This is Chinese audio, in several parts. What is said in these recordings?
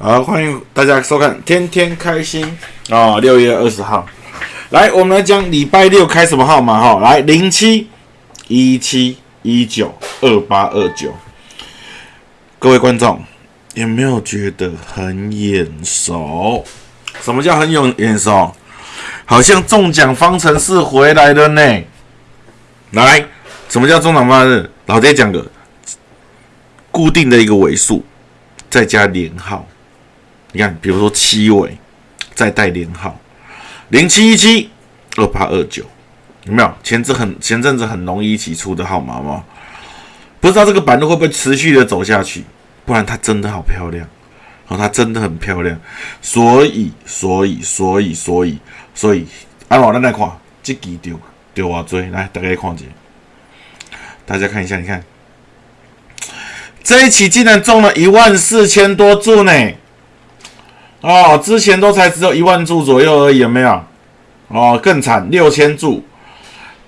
好，欢迎大家收看《天天开心》啊！六月二十号，来，我们来讲礼拜六开什么号码哈？来，零七一七一九二八二九。各位观众，有没有觉得很眼熟？什么叫很有眼熟？好像中奖方程式回来了呢。来，什么叫中奖方程式？老爹讲个固定的一个尾数，再加连号。你看，比如说七尾，再带连号，零七一七二八二九，有没有？前阵很前阵子很容易一起出的号码吗？不知道这个板路会不会持续的走下去？不然它真的好漂亮，哦，它真的很漂亮。所以，所以，所以，所以，所以，阿老，咱来看，这期丢丢啊追，来大家看一下，大家看一下，你看，这一期竟然中了一万四千多注呢！哦，之前都才只有一万注左右而已，有没有？哦，更惨，六千注，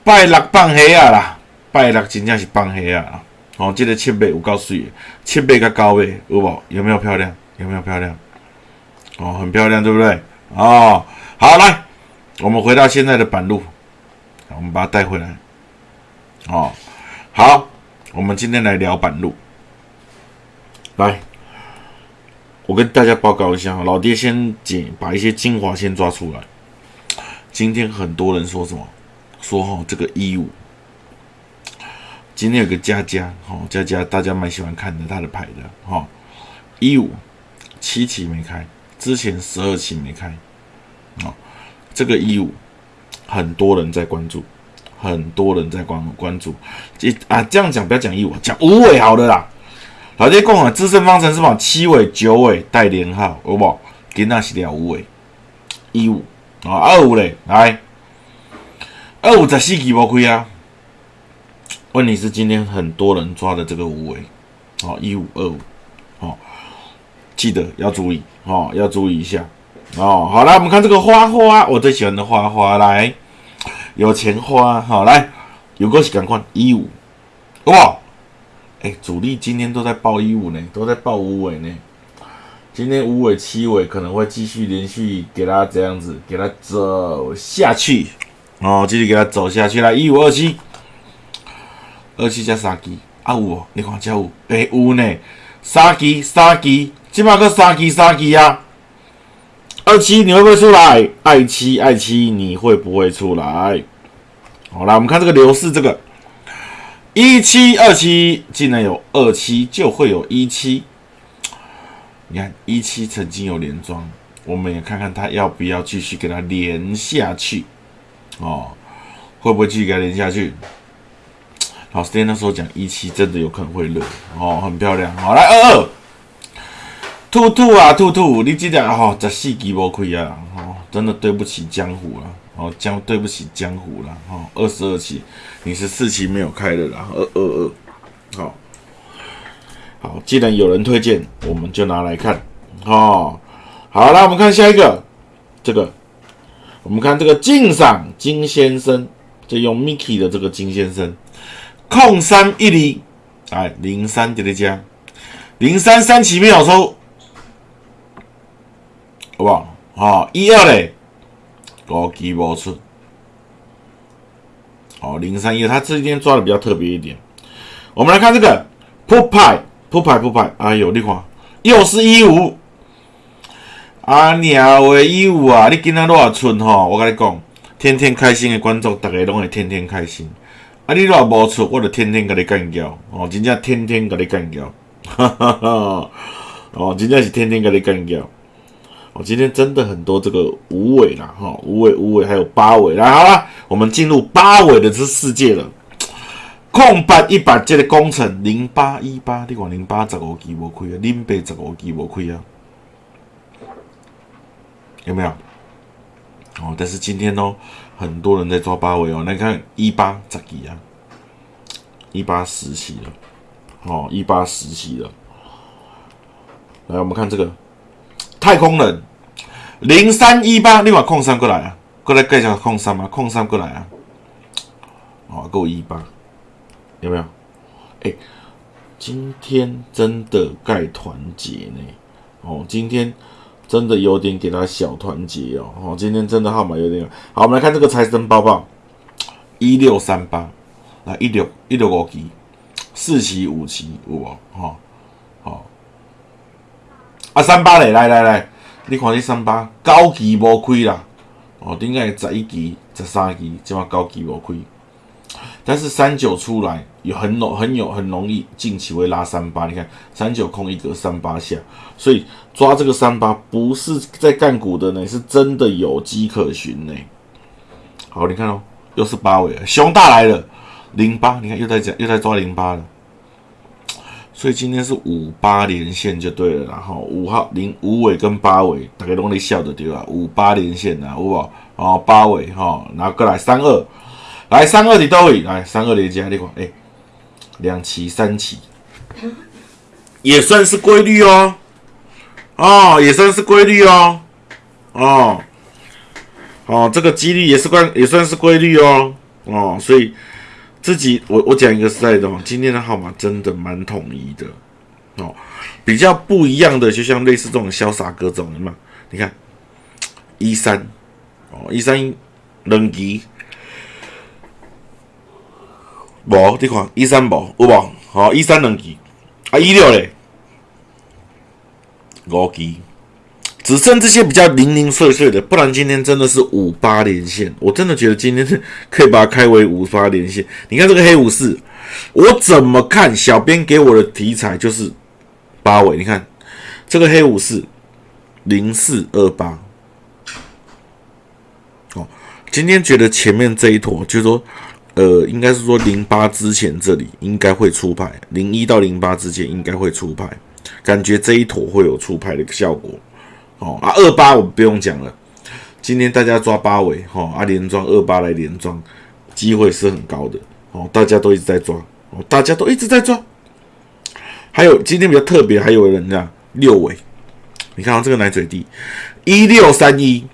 拜六放黑啊啦，拜六真正是放黑啊！哦，这个七倍有够水，七倍跟高倍有无？有没有漂亮？有没有漂亮？哦，很漂亮，对不对？哦，好，来，我们回到现在的板路，我们把它带回来。哦，好，我们今天来聊板路，来。我跟大家报告一下，老爹先剪，把一些精华先抓出来。今天很多人说什么？说哈这个一五，今天有个佳佳，哈佳佳，大家蛮喜欢看的，他的牌的哈一五七期没开，之前十二期没开，啊，这个一五很多人在关注，很多人在关关注，这啊这样讲不要讲一五，讲五尾好的啦。老爹讲啊，资深方程式嘛，七尾、九尾带连号，好不好？今仔是了五尾，一五。啊，二五嘞，来，二五十四期无开啊。问题是今天很多人抓的这个五尾，哦，一五二五，哦，记得要注意，哦，要注意一下，哦，好来，我们看这个花花，我最喜欢的花花，来，有钱花，好来，有个是赶快一五，好不好？哎，主力今天都在报一五呢，都在报五尾呢。今天五尾七尾可能会继续连续给他这样子，给他走下去哦，继续给他走下去啦。一五二七，二七加三基啊五，你看加五，哎五呢，三基三基，起码个三基三基啊。二七你会不会出来？二七二七你会不会出来？好来我们看这个刘氏这个。一七二七，既然有二七，就会有一七。你看一七曾经有连庄，我们也看看他要不要继续给他连下去哦？会不会继续给他连下去？老师那时候讲一七真的有可能会热哦，很漂亮。好来二二，兔兔啊兔兔，你记得哦，十四期无亏啊，哦，真的对不起江湖了。哦，江对不起江湖了，哦，二十二期，你是四期没有开的啦，二二二，好，好，既然有人推荐，我们就拿来看，哦，好了，我们看下一个，这个，我们看这个敬赏金先生，就用 Mickey 的这个金先生，控三一厘，哎，零三叠叠加，零三三期没有抽，好不好？好，一二嘞。高基无出，哦，零三一，他这天抓的比较特别一点。我们来看这个扑牌，扑牌，扑牌。哎呦，你看，又是一五，啊鸟的一五啊！你今仔多少出吼？我跟你讲，天天开心的观众，大家拢会天天开心。啊，你若无出，我就天天甲你干掉。哦，真正天天甲你干掉。哈哈哈！哦，真正是天天甲你干掉。今天真的很多这个五尾啦，哈，五尾五尾还有八尾，来好了，我们进入八尾的这世界了。空白一百这个工程零八一八，你看零八十五期无亏啊，零八十五期无亏啊，有没有？哦，但是今天哦，很多人在抓八尾哦，来看一八十期啊，一八十期了，哦，一八十期了。来，我们看这个。太空人零三一八，你把空三过来啊，过来介绍空三啊，空三过来啊，哦，够一八，有没有？哎，今天真的盖团结呢，哦，今天真的有点给他小团结哦，哦，今天真的号码有点。好。我们来看这个财神包包，一六三八，来一六一六五期，四期五期有无？哈，好，啊三八嘞，来来来，你看这三八九期无开啦，哦，顶个十一期、十三期，即嘛九期无开。但是三九出来有很容很有很容易近期会拉三八，你看三九空一格三八下，所以抓这个三八不是在干股的呢，是真的有机可循呢。好，你看哦，又是八尾，熊大来了，零八，你看又在讲又在抓零八了，所以今天是五八连线就对了，然后五号零五尾跟八尾大概都在笑的对吧？五八连线啊，好不好？哦，八尾哈，拿过来三二。来三二你都会来三二连接，你看，哎，两期三期，也算是规律哦，哦，也算是规律哦，哦，哦，这个几率也是关，也算是规律哦，哦，所以自己我我讲一个实在的哦，今天的号码真的蛮统一的，哦，比较不一样的，就像类似这种潇洒哥这种嘛，你看一三，哦，一三两期。无，你看一三无有无？好，一三两期，啊一六嘞，五期，只剩这些比较零零碎碎的，不然今天真的是五八连线。我真的觉得今天是可以把它开为五八连线。你看这个黑武士，我怎么看？小编给我的题材就是八尾。你看这个黑武士零四二八，哦，今天觉得前面这一坨就是说。呃，应该是说零八之前这里应该会出牌，零一到零八之间应该会出牌，感觉这一坨会有出牌的一个效果。哦啊，二八我们不用讲了，今天大家抓八尾，哈啊连庄二八来连庄，机会是很高的。哦，大家都一直在抓，哦大家都一直在抓。还有今天比较特别，还有人呢六尾，你看到这个奶嘴弟一六三一，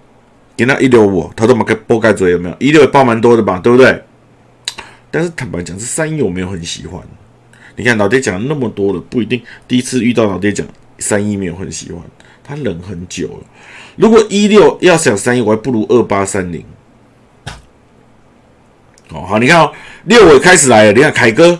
给那一六五，他都把盖波盖嘴有没有？一六也爆蛮多的吧，对不对？但是坦白讲，这三一我没有很喜欢。你看老爹讲那么多了，不一定第一次遇到老爹讲三一没有很喜欢，他忍很久了。如果一六要想三一，我还不如二八三零。哦，好，你看哦，六尾开始来了，你看凯哥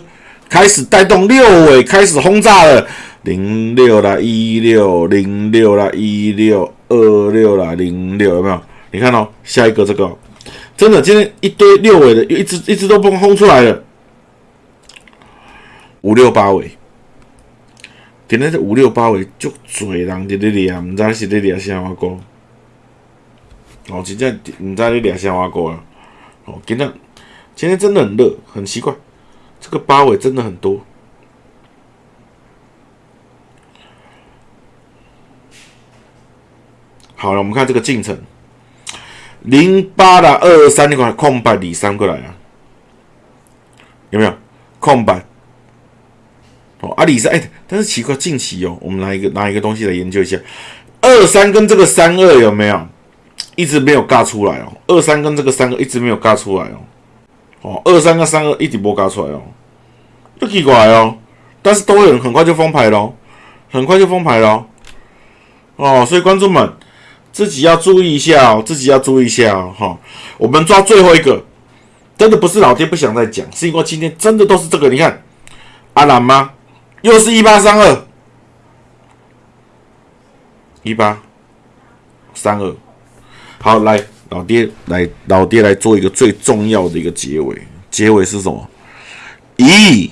开始带动六尾开始轰炸了，零六啦，一六零六啦，一六二六啦，零六有没有？你看哦，下一个这个。真的，今天一堆六尾的，一直一直都不轰出来了，五六八尾，今天这五六八尾就嘴人伫咧掠，唔知是咧掠啥话歌，哦，真正唔知咧掠啥话歌啊，哦，今天今天真的很热，很奇怪，这个八尾真的很多。好了，我们看这个进程。零八的，二二三，你看空白里三过来啊，有没有空白？哦，阿，里三哎，但是奇怪，近期哦，我们拿一个拿一个东西来研究一下，二三跟这个三二有没有一直没有尬出来哦？二三跟这个三二一直没有尬出来哦，哦，二三跟三二一直没尬出来哦，就奇怪哦，但是都会很很快就封牌喽，很快就封牌喽，哦，所以观众们。自己要注意一下哦，自己要注意一下哦，哈。我们抓最后一个，真的不是老爹不想再讲，是因为今天真的都是这个。你看，阿兰吗？又是一八三二，一八三二。好，来，老爹来，老爹来做一个最重要的一个结尾。结尾是什么？一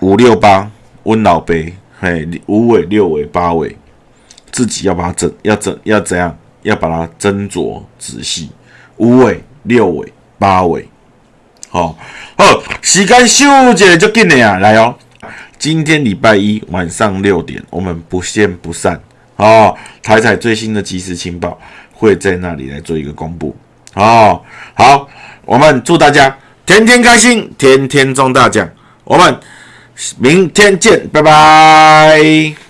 五六八，温老杯，嘿，五尾六尾八尾，自己要把它整，要整，要怎样？要把它斟酌仔细，五尾、六尾、八尾，好，好，时间休息就紧了啊！来哦，今天礼拜一晚上六点，我们不见不散哦。台彩最新的即时情报会在那里来做一个公布哦。好，我们祝大家天天开心，天天中大奖。我们明天见，拜拜。